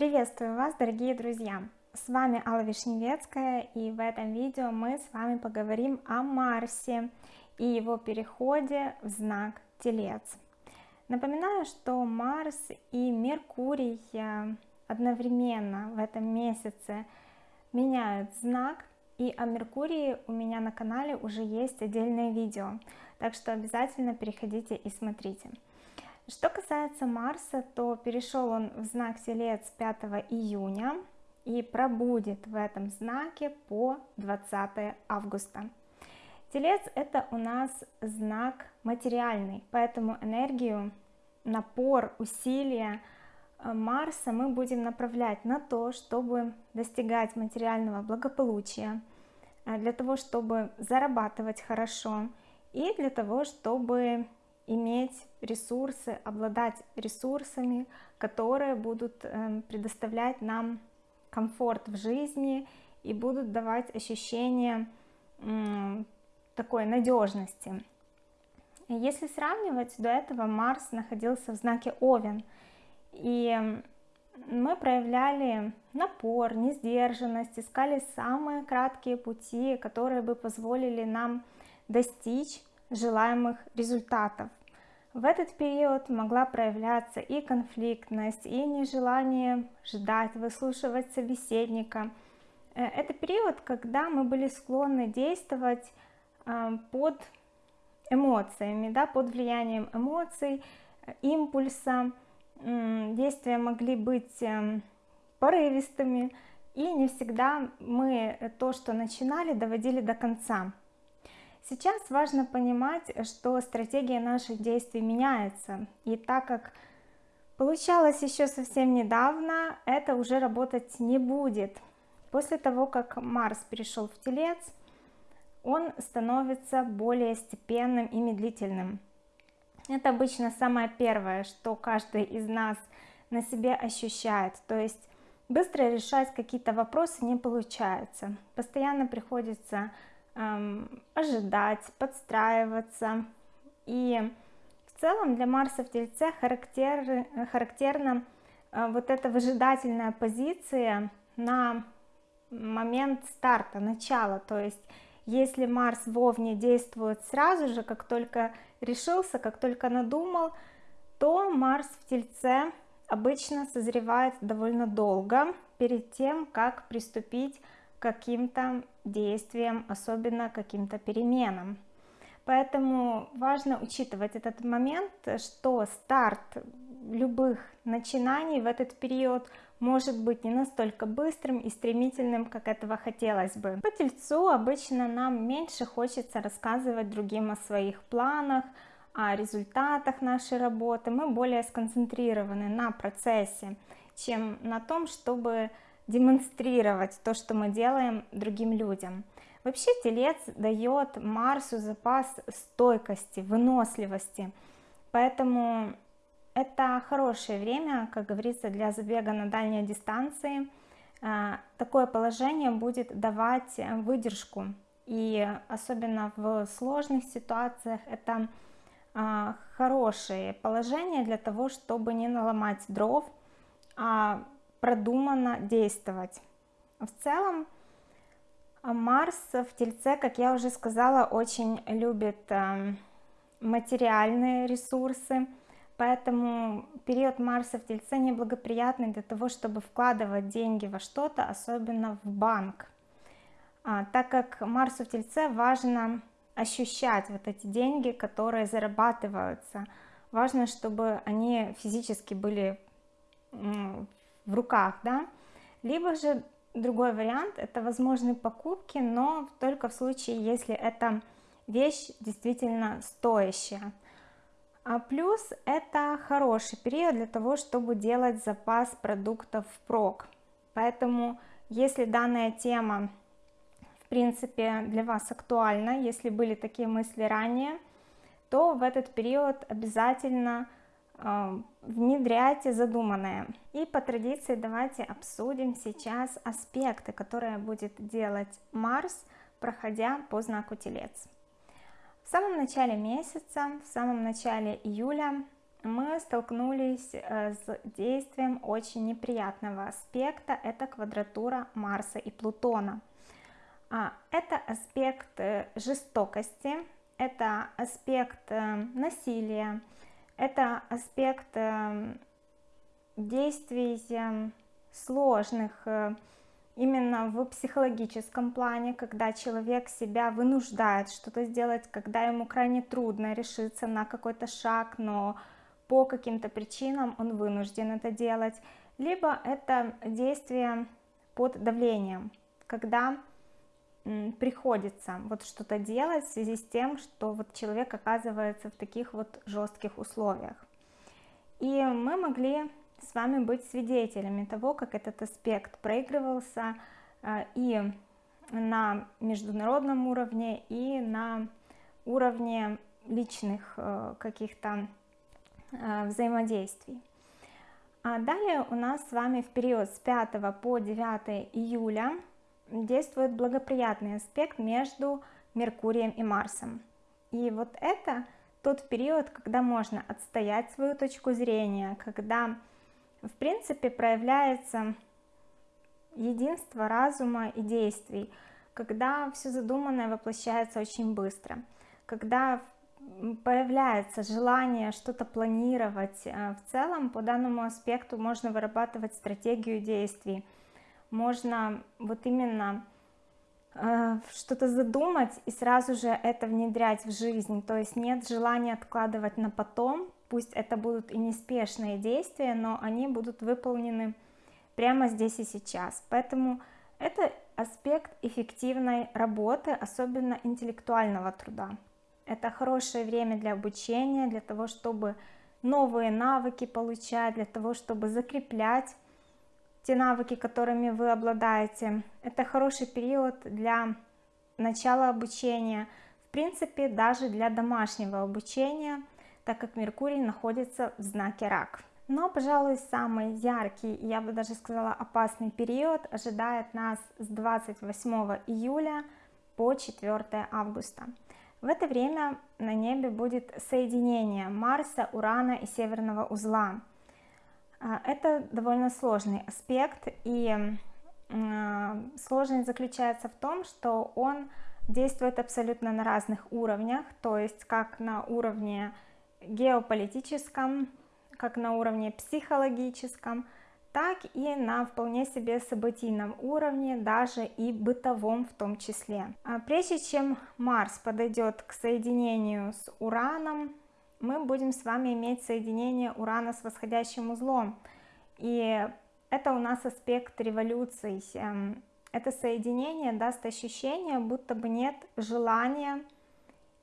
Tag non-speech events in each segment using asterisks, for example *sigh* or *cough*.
Приветствую вас, дорогие друзья! С вами Алла Вишневецкая, и в этом видео мы с вами поговорим о Марсе и его переходе в знак Телец. Напоминаю, что Марс и Меркурий э, одновременно в этом месяце меняют знак, и о Меркурии у меня на канале уже есть отдельное видео, так что обязательно переходите и смотрите. Что касается Марса, то перешел он в знак Телец 5 июня и пробудет в этом знаке по 20 августа. Телец это у нас знак материальный, поэтому энергию, напор, усилия э, Марса мы будем направлять на то, чтобы достигать материального благополучия, э, для того, чтобы зарабатывать хорошо и для того, чтобы иметь ресурсы, обладать ресурсами, которые будут эм, предоставлять нам комфорт в жизни и будут давать ощущение такой надежности. Если сравнивать, до этого Марс находился в знаке Овен, и мы проявляли напор, несдержанность, искали самые краткие пути, которые бы позволили нам достичь желаемых результатов. В этот период могла проявляться и конфликтность, и нежелание ждать, выслушивать собеседника. Э, это период, когда мы были склонны действовать э, под эмоциями, да, под влиянием эмоций, импульса. Действия могли быть эм, порывистыми, и не всегда мы то, что начинали, доводили до конца. Сейчас важно понимать, что стратегия наших действий меняется, и так как получалось еще совсем недавно, это уже работать не будет. После того, как Марс перешел в Телец, он становится более степенным и медлительным. Это обычно самое первое, что каждый из нас на себе ощущает, то есть быстро решать какие-то вопросы не получается, постоянно приходится ожидать, подстраиваться. И в целом для Марса в Тельце характер, характерна э, вот эта выжидательная позиция на момент старта, начала. То есть если Марс в Овне действует сразу же, как только решился, как только надумал, то Марс в Тельце обычно созревает довольно долго перед тем, как приступить каким-то действиям, особенно каким-то переменам. Поэтому важно учитывать этот момент, что старт любых начинаний в этот период может быть не настолько быстрым и стремительным, как этого хотелось бы. По тельцу обычно нам меньше хочется рассказывать другим о своих планах, о результатах нашей работы, мы более сконцентрированы на процессе, чем на том, чтобы демонстрировать то, что мы делаем другим людям. Вообще телец дает Марсу запас стойкости, выносливости, поэтому это хорошее время, как говорится, для забега на дальние дистанции. А, такое положение будет давать выдержку, и особенно в сложных ситуациях это а, хорошее положение для того, чтобы не наломать дров, а продуманно действовать. В целом, Марс в Тельце, как я уже сказала, очень любит эм, материальные ресурсы, поэтому период Марса в Тельце неблагоприятный для того, чтобы вкладывать деньги во что-то, особенно в банк. А, так как Марсу в Тельце важно ощущать вот эти деньги, которые зарабатываются, важно, чтобы они физически были в руках, да, либо же другой вариант, это возможные покупки, но только в случае, если эта вещь действительно стоящая. А плюс это хороший период для того, чтобы делать запас продуктов впрок. Поэтому, если данная тема, в принципе, для вас актуальна, если были такие мысли ранее, то в этот период обязательно внедряйте задуманное. И по традиции давайте обсудим сейчас аспекты, которые будет делать Марс, проходя по знаку Телец. В самом начале месяца, в самом начале июля мы столкнулись э, с действием очень неприятного аспекта, это квадратура Марса и Плутона. А, это аспект э, жестокости, это аспект э, насилия, это аспект действий сложных именно в психологическом плане, когда человек себя вынуждает что-то сделать, когда ему крайне трудно решиться на какой-то шаг, но по каким-то причинам он вынужден это делать, либо это действие под давлением, когда приходится вот что-то делать в связи с тем, что вот человек оказывается в таких вот жестких условиях. И мы могли с вами быть свидетелями того, как этот аспект проигрывался э, и на международном уровне, и на уровне личных э, каких-то э, взаимодействий. А далее у нас с вами в период с 5 по 9 июля действует благоприятный аспект между Меркурием и Марсом. И вот это тот период, когда можно отстоять свою точку зрения, когда в принципе проявляется единство разума и действий, когда все задуманное воплощается очень быстро, когда появляется желание что-то планировать, э, в целом по данному аспекту можно вырабатывать стратегию действий, можно вот именно э, что-то задумать и сразу же это внедрять в жизнь, то есть нет желания откладывать на потом, пусть это будут и неспешные действия, но они будут выполнены прямо здесь и сейчас, поэтому это аспект эффективной работы, особенно интеллектуального труда. Это хорошее время для обучения, для того, чтобы новые навыки получать, для того, чтобы закреплять те навыки, которыми вы обладаете. Это хороший период для начала обучения, в принципе, даже для домашнего обучения, так как Меркурий находится в знаке Рак. Но, пожалуй, самый яркий, я бы даже сказала опасный период ожидает нас с 28 июля по 4 августа. В это время на небе будет соединение Марса, Урана и Северного узла. А, это довольно сложный аспект, и сложность заключается в том, что он действует абсолютно на разных уровнях, то есть как на уровне геополитическом, как на уровне психологическом, так и на вполне себе событийном уровне, даже и бытовом в том числе. А прежде чем Марс подойдет к соединению с Ураном, мы будем с вами иметь соединение Урана с восходящим узлом. И это у нас аспект революции. Эм, это соединение даст ощущение, будто бы нет желания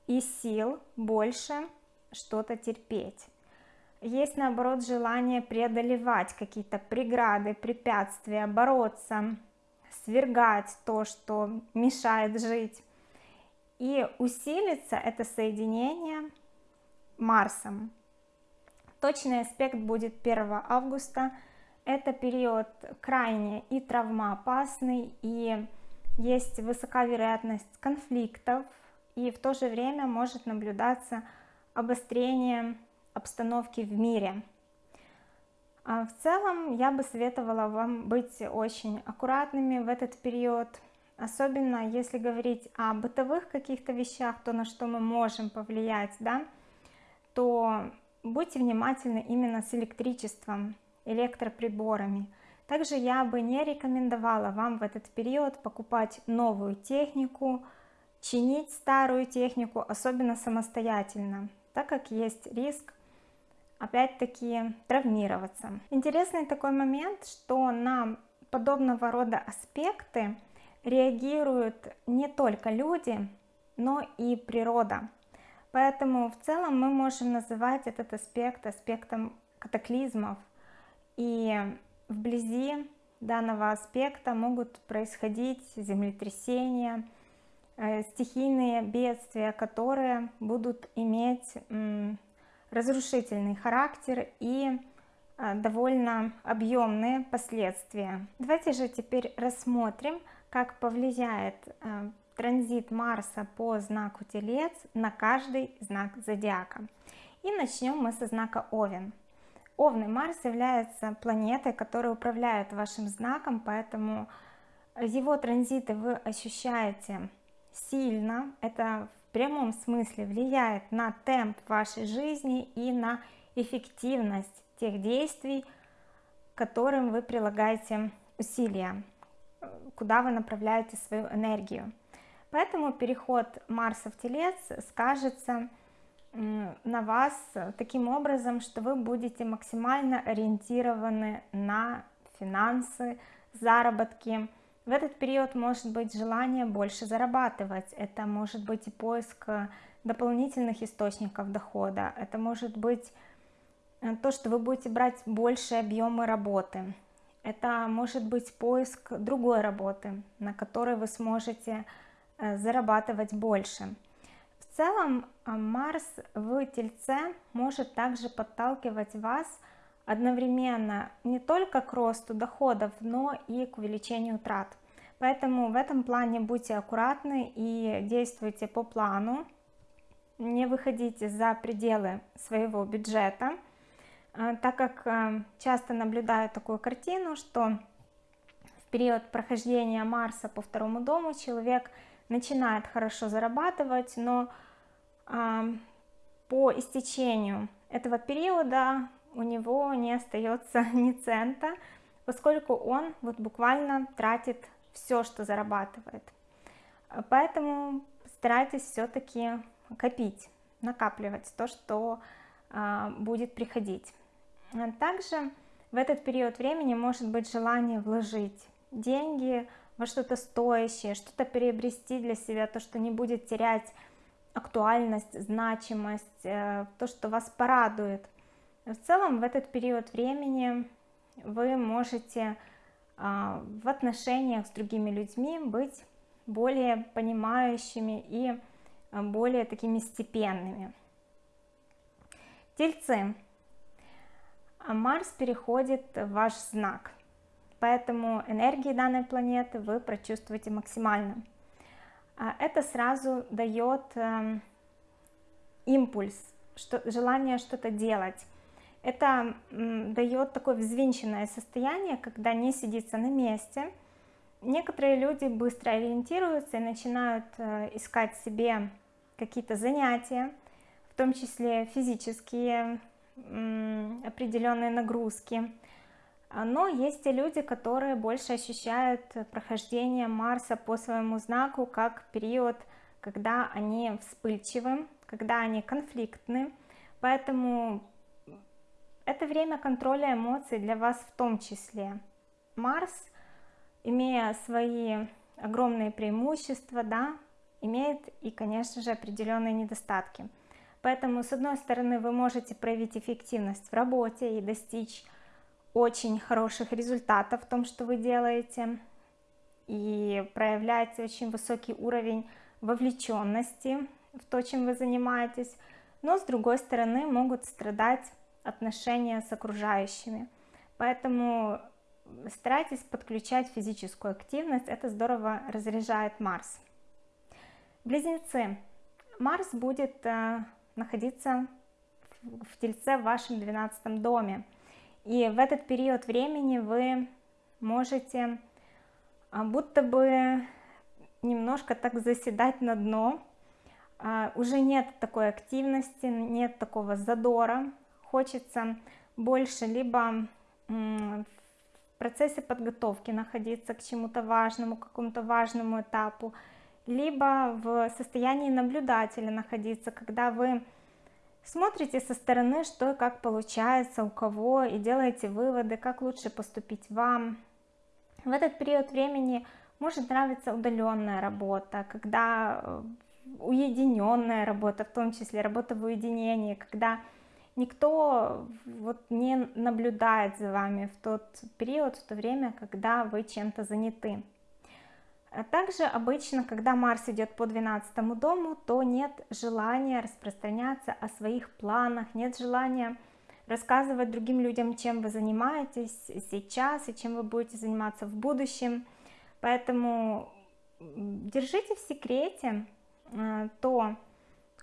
и сил больше что-то терпеть. Есть наоборот желание преодолевать какие-то преграды, препятствия, бороться, свергать то, что мешает жить. И усилится это соединение Марсом. Точный аспект будет 1 августа. Это период крайне и травмоопасный, и есть высока вероятность конфликтов, и в то же время может наблюдаться обострение обстановки в мире. А в целом я бы советовала вам быть очень аккуратными в этот период, особенно если говорить о бытовых каких-то вещах, то на что мы можем повлиять, да, то будьте внимательны именно с электричеством, электроприборами. Также я бы не рекомендовала вам в этот период покупать новую технику, чинить старую технику, особенно самостоятельно, так как есть риск опять-таки травмироваться. Интересный такой момент, что на подобного рода аспекты реагируют не только люди, но и природа. Поэтому в целом мы можем называть этот аспект аспектом катаклизмов. И вблизи данного аспекта могут происходить землетрясения, э, стихийные бедствия, которые будут иметь разрушительный характер и э, довольно объемные последствия. Давайте же теперь рассмотрим, как повлияет э, транзит Марса по знаку Телец на каждый знак зодиака. И начнем мы со знака Овен. Овны Марс является планетой, которая управляет вашим знаком, поэтому его транзиты вы ощущаете сильно. Это в прямом смысле влияет на темп вашей жизни и на эффективность тех действий, которым вы прилагаете усилия, куда вы направляете свою энергию. Поэтому переход Марса в Телец скажется на вас таким образом, что вы будете максимально ориентированы на финансы, заработки. В этот период может быть желание больше зарабатывать, это может быть и поиск дополнительных источников дохода, это может быть э, то, что вы будете брать больше объемы работы, это может быть поиск другой работы, на которой вы сможете э, зарабатывать больше. Целом а, Марс в Тельце может также подталкивать вас одновременно не только к росту доходов, но и к увеличению трат. Поэтому в этом плане будьте аккуратны и действуйте по плану, не выходите за пределы своего бюджета, а, так как часто наблюдаю такую картину, что в период прохождения Марса по второму дому человек начинает хорошо зарабатывать, но по истечению этого периода у него не остается *laughs* ни цента, поскольку он вот буквально тратит все, что зарабатывает. Поэтому старайтесь все-таки копить, накапливать то, что а, будет приходить. Также в этот период времени может быть желание вложить деньги во что-то стоящее, что-то приобрести для себя, то, что не будет терять актуальность, значимость, э, то, что вас порадует. В целом в этот период времени вы можете а, в отношениях с другими людьми быть более понимающими и а, более такими степенными. Тельцы. Марс переходит в ваш знак, поэтому энергии данной планеты вы прочувствуете максимально. А это сразу дает эм, импульс, что, желание что-то делать. Это дает такое взвинченное состояние, когда не сидится на месте. Некоторые люди быстро ориентируются и начинают э, искать себе какие-то занятия, в том числе физические определенные нагрузки, но есть и люди, которые больше ощущают прохождение Марса по своему знаку как период, когда они вспыльчивы, когда они конфликтны. Поэтому это время контроля эмоций для вас в том числе. Марс, имея свои огромные преимущества, да, имеет и, конечно же, определенные недостатки. Поэтому, с одной стороны, вы можете проявить эффективность в работе и достичь очень хороших результатов в том, что вы делаете, и проявляете очень высокий уровень вовлеченности в то, чем вы занимаетесь, но с другой стороны могут страдать отношения с окружающими. Поэтому старайтесь подключать физическую активность, это здорово разряжает Марс. Близнецы. Марс будет э, находиться в Тельце в вашем 12 доме. И в этот период времени вы можете а, будто бы немножко так заседать на дно, а, уже нет такой активности, нет такого задора, хочется больше либо в процессе подготовки находиться к чему-то важному, какому-то важному этапу, либо в состоянии наблюдателя находиться, когда вы Смотрите со стороны, что и как получается у кого, и делаете выводы, как лучше поступить вам. В этот период времени может нравиться удаленная работа, когда э, уединенная работа, в том числе работа в уединении, когда никто вот не наблюдает за вами в тот период, в то время, когда вы чем-то заняты. А также обычно, когда Марс идет по 12 дому, то нет желания распространяться о своих планах, нет желания рассказывать другим людям, чем вы занимаетесь сейчас и чем вы будете заниматься в будущем. Поэтому держите в секрете э, то,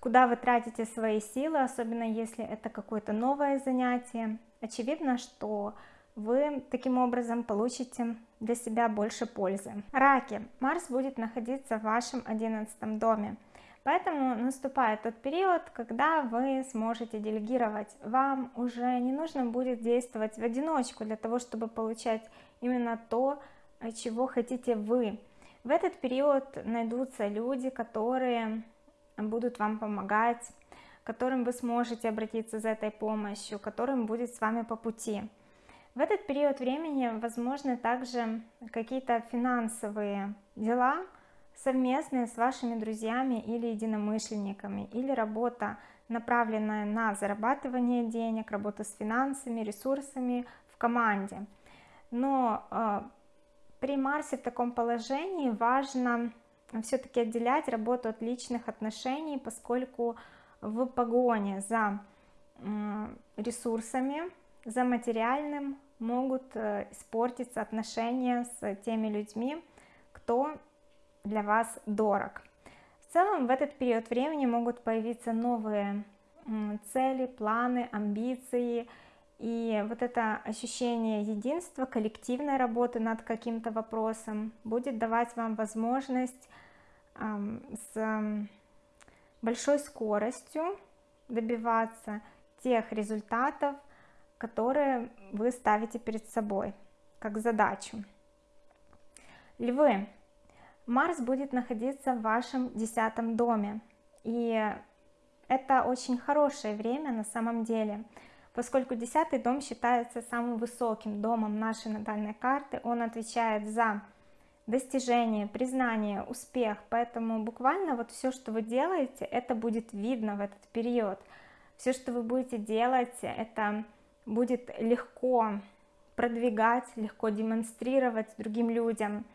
куда вы тратите свои силы, особенно если это какое-то новое занятие. Очевидно, что вы таким образом получите для себя больше пользы. Раки. Марс будет находиться в вашем одиннадцатом доме. Поэтому наступает тот период, когда вы сможете делегировать. Вам уже не нужно будет действовать в одиночку для того, чтобы получать именно то, чего хотите вы. В этот период найдутся люди, которые будут вам помогать, которым вы сможете обратиться за этой помощью, которым будет с вами по пути. В этот период времени возможны также какие-то финансовые дела, совместные с вашими друзьями или единомышленниками, или работа, направленная на зарабатывание денег, работа с финансами, ресурсами в команде. Но э, при Марсе в таком положении важно все-таки отделять работу от личных отношений, поскольку в погоне за ресурсами, за материальным могут э, испортиться отношения с теми людьми, кто для вас дорог. В целом в этот период времени могут появиться новые цели, планы, амбиции, и вот это ощущение единства, коллективной работы над каким-то вопросом будет давать вам возможность с большой скоростью добиваться тех результатов, которые вы ставите перед собой как задачу. Львы, Марс будет находиться в вашем десятом доме, и это очень хорошее время на самом деле, поскольку десятый дом считается самым высоким домом нашей натальной карты, он отвечает за достижение, признание, успех, поэтому буквально вот все, что вы делаете, это будет видно в этот период, все, что вы будете делать, это будет легко продвигать, легко демонстрировать другим людям,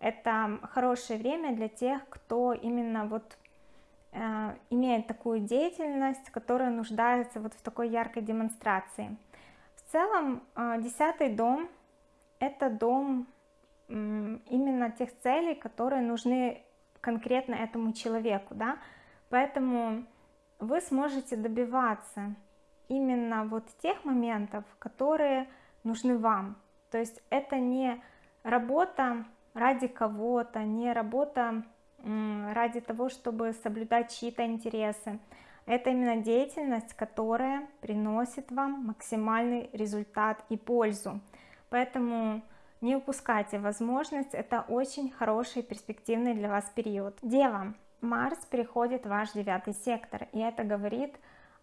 это хорошее время для тех, кто именно вот э, имеет такую деятельность, которая нуждается вот в такой яркой демонстрации. В целом, э, десятый дом – это дом именно тех целей, которые нужны конкретно этому человеку, да, поэтому вы сможете добиваться именно вот тех моментов, которые нужны вам, то есть это не работа ради кого-то, не работа ради того, чтобы соблюдать чьи-то интересы. Это именно деятельность, которая приносит вам максимальный результат и пользу. Поэтому не упускайте возможность, это очень хороший перспективный для вас период. Дева, Марс переходит в ваш девятый сектор, и это говорит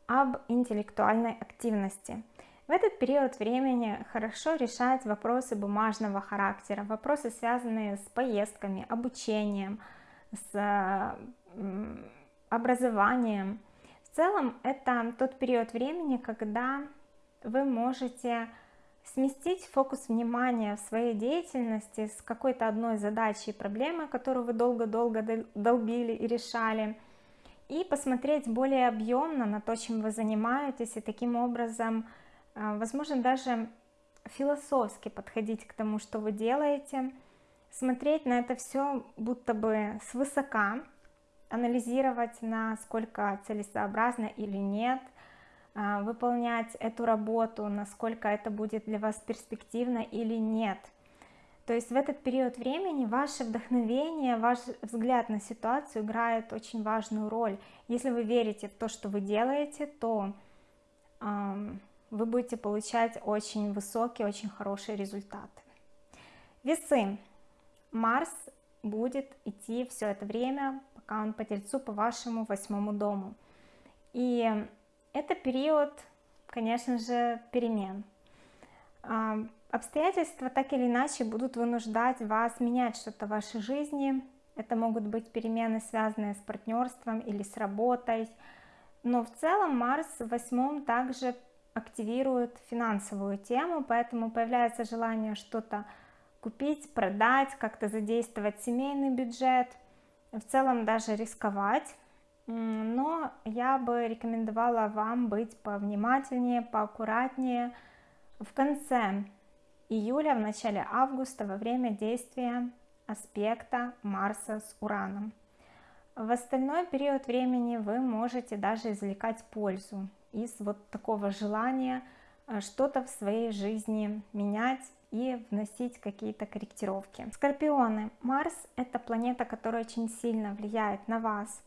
об интеллектуальной активности. В этот период времени хорошо решать вопросы бумажного характера, вопросы, связанные с поездками, обучением, с образованием. В целом это тот период времени, когда вы можете сместить фокус внимания в своей деятельности с какой-то одной задачей, проблемы, которую вы долго-долго долбили и решали, и посмотреть более объемно на то, чем вы занимаетесь, и таким образом а, возможно даже философски подходить к тому, что вы делаете, смотреть на это все будто бы свысока, анализировать, насколько целесообразно или нет, а, выполнять эту работу, насколько это будет для вас перспективно или нет. То есть в этот период времени ваше вдохновение, ваш взгляд на ситуацию играет очень важную роль. Если вы верите в то, что вы делаете, то вы будете получать очень высокие, очень хорошие результаты. Весы. Марс будет идти все это время, пока он по Тельцу по вашему восьмому дому. И это период, конечно же, перемен. Обстоятельства так или иначе будут вынуждать вас менять что-то в вашей жизни. Это могут быть перемены, связанные с партнерством или с работой. Но в целом Марс в восьмом также активирует финансовую тему, поэтому появляется желание что-то купить, продать, как-то задействовать семейный бюджет, в целом даже рисковать, но я бы рекомендовала вам быть повнимательнее, поаккуратнее в конце июля, в начале августа, во время действия аспекта Марса с Ураном. В остальной период времени вы можете даже извлекать пользу из вот такого желания э, что-то в своей жизни менять и вносить какие-то корректировки. Скорпионы. Марс это планета, которая очень сильно влияет на вас.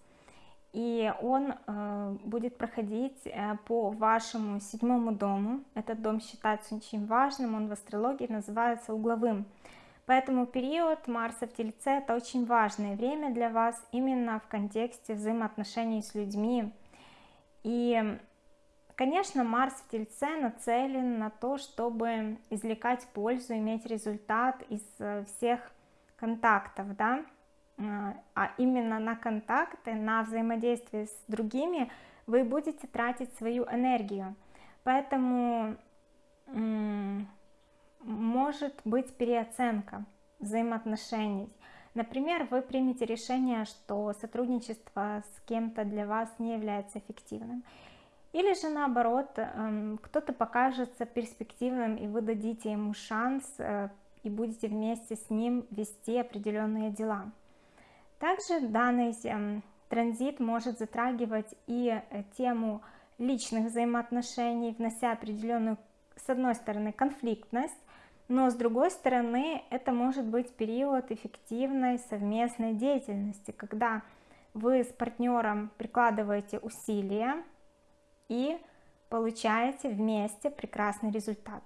И он э, будет проходить э, по вашему седьмому дому. Этот дом считается очень важным, он в астрологии называется угловым. Поэтому период Марса в Тельце это очень важное время для вас именно в контексте взаимоотношений с людьми. И Конечно, Марс в Тельце нацелен на то, чтобы извлекать пользу, иметь результат из э, всех контактов, да, а, а именно на контакты, на взаимодействие с другими вы будете тратить свою энергию. Поэтому может быть переоценка взаимоотношений. Например, вы примете решение, что сотрудничество с кем-то для вас не является эффективным. Или же наоборот, эм, кто-то покажется перспективным, и вы дадите ему шанс, э, и будете вместе с ним вести определенные дела. Также данный эм, транзит может затрагивать и э, тему личных взаимоотношений, внося определенную, с одной стороны, конфликтность, но с другой стороны, это может быть период эффективной совместной деятельности, когда вы с партнером прикладываете усилия, и получаете вместе прекрасный результат.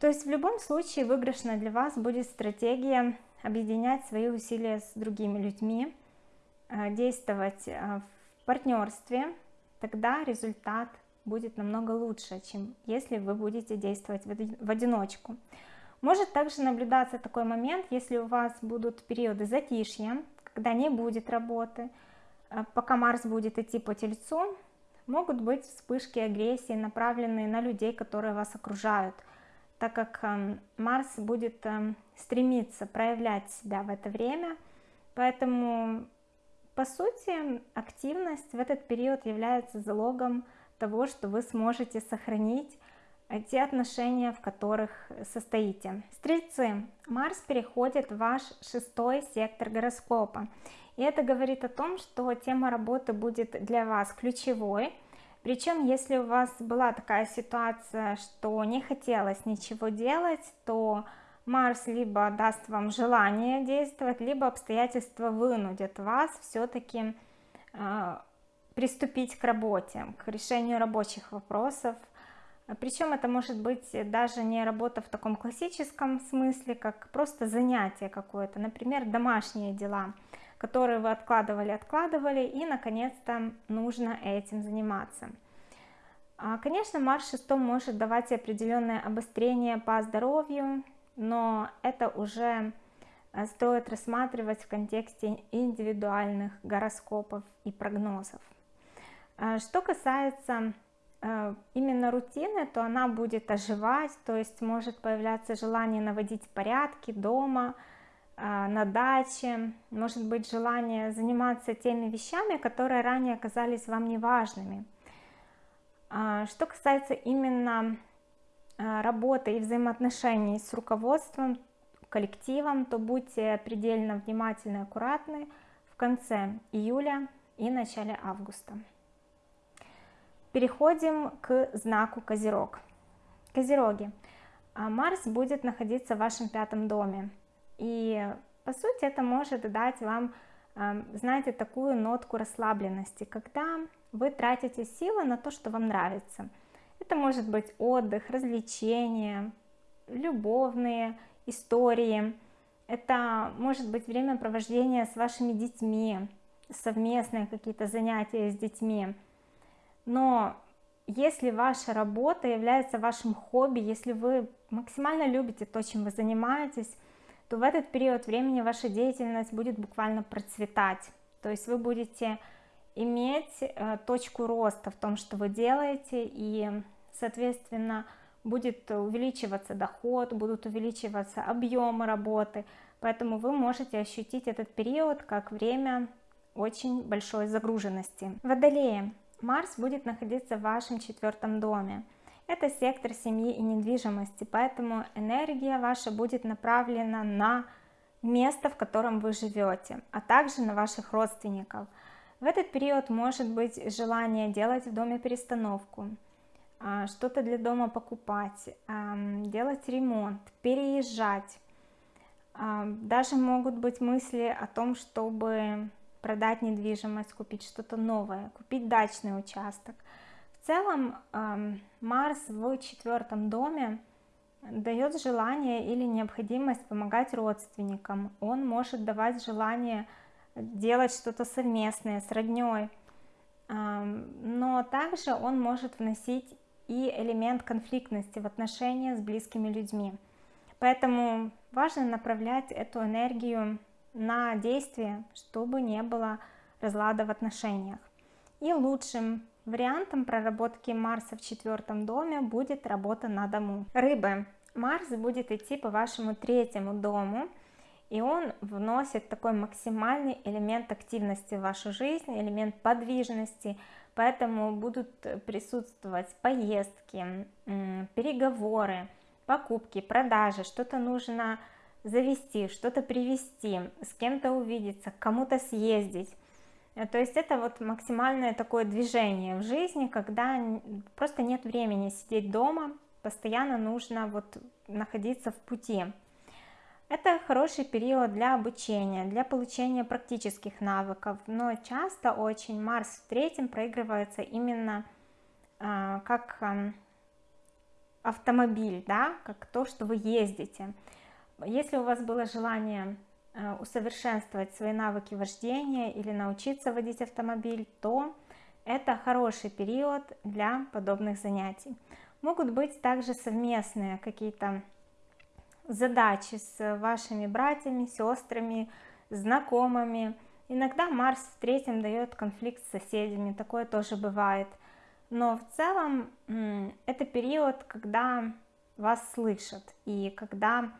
То есть в любом случае выигрышной для вас будет стратегия объединять свои усилия с другими людьми, э, действовать э, в партнерстве, тогда результат будет намного лучше, чем если вы будете действовать в одиночку. Может также наблюдаться такой момент, если у вас будут периоды затишья, когда не будет работы, э, пока Марс будет идти по Тельцу, Могут быть вспышки агрессии, направленные на людей, которые вас окружают, так как эм, Марс будет эм, стремиться проявлять себя в это время, поэтому, по сути, активность в этот период является залогом того, что вы сможете сохранить те отношения, в которых состоите. Стрельцы, Марс переходит в ваш шестой сектор гороскопа, и это говорит о том, что тема работы будет для вас ключевой. Причем, если у вас была такая ситуация, что не хотелось ничего делать, то Марс либо даст вам желание действовать, либо обстоятельства вынудят вас все-таки э, приступить к работе, к решению рабочих вопросов. Причем это может быть даже не работа в таком классическом смысле, как просто занятие какое-то, например, домашние дела которые вы откладывали, откладывали, и наконец-то нужно этим заниматься. А, конечно, Марс 6 может давать определенное обострение по здоровью, но это уже э, стоит рассматривать в контексте индивидуальных гороскопов и прогнозов. А, что касается э, именно рутины, то она будет оживать, то есть может появляться желание наводить порядки дома, а, на даче, может быть желание заниматься теми вещами, которые ранее оказались вам неважными. А, что касается именно а, работы и взаимоотношений с руководством, коллективом, то будьте предельно внимательны и аккуратны в конце июля и начале августа. Переходим к знаку Козерог. Козероги. Марс будет находиться в вашем пятом доме. И по сути это может дать вам, знаете, такую нотку расслабленности, когда вы тратите силы на то, что вам нравится. Это может быть отдых, развлечения, любовные истории. Это может быть время провождения с вашими детьми, совместные какие-то занятия с детьми. Но если ваша работа является вашим хобби, если вы максимально любите то, чем вы занимаетесь, то в этот период времени ваша деятельность будет буквально процветать. То есть вы будете иметь э, точку роста в том, что вы делаете, и, соответственно, будет увеличиваться доход, будут увеличиваться объемы работы, поэтому вы можете ощутить этот период как время очень большой загруженности. Водолеи. Марс будет находиться в вашем четвертом доме. Это сектор семьи и недвижимости, поэтому энергия ваша будет направлена на место, в котором вы живете, а также на ваших родственников. В этот период может быть желание делать в доме перестановку, а, что-то для дома покупать, делать ремонт, переезжать. Даже могут быть мысли о том, чтобы продать недвижимость, купить что-то новое, купить дачный участок. Целом Марс в четвертом доме дает желание или необходимость помогать родственникам. Он может давать желание делать что-то совместное с родней. Но также он может вносить и элемент конфликтности в отношения с близкими людьми. Поэтому важно направлять эту энергию на действие, чтобы не было разлада в отношениях. И лучшим вариантом проработки Марса в четвертом доме будет работа на дому. Рыбы. Марс будет идти по вашему третьему дому, и он вносит такой максимальный элемент активности в вашу жизнь, элемент подвижности, поэтому будут присутствовать поездки, переговоры, покупки, продажи, что-то нужно завести, что-то привезти, с кем-то увидеться, кому-то съездить. То есть это вот максимальное такое движение в жизни, когда просто нет времени сидеть дома, постоянно нужно вот находиться в пути. Это хороший период для обучения, для получения практических навыков, но часто очень Марс в третьем проигрывается именно э, как э, автомобиль, да, как то, что вы ездите. Если у вас было желание э, усовершенствовать свои навыки вождения или научиться водить автомобиль, то это хороший период для подобных занятий. Могут быть также совместные какие-то задачи с вашими братьями, сестрами, знакомыми. Иногда Марс в третьем дает конфликт с соседями, такое тоже бывает. Но в целом это период, когда вас слышат и когда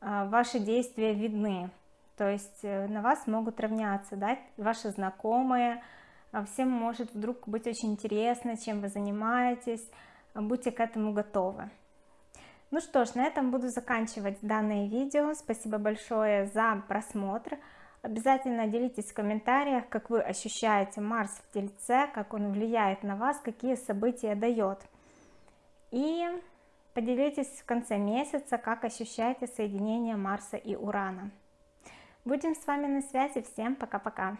а, ваши действия видны. То есть э, на вас могут равняться да, ваши знакомые, а всем может вдруг быть очень интересно, чем вы занимаетесь, будьте к этому готовы. Ну что ж, на этом буду заканчивать данное видео. Спасибо большое за просмотр. Обязательно делитесь в комментариях, как вы ощущаете Марс в Тельце, как он влияет на вас, какие события дает. И поделитесь в конце месяца, как ощущаете соединение Марса и Урана. Будем с вами на связи. Всем пока-пока.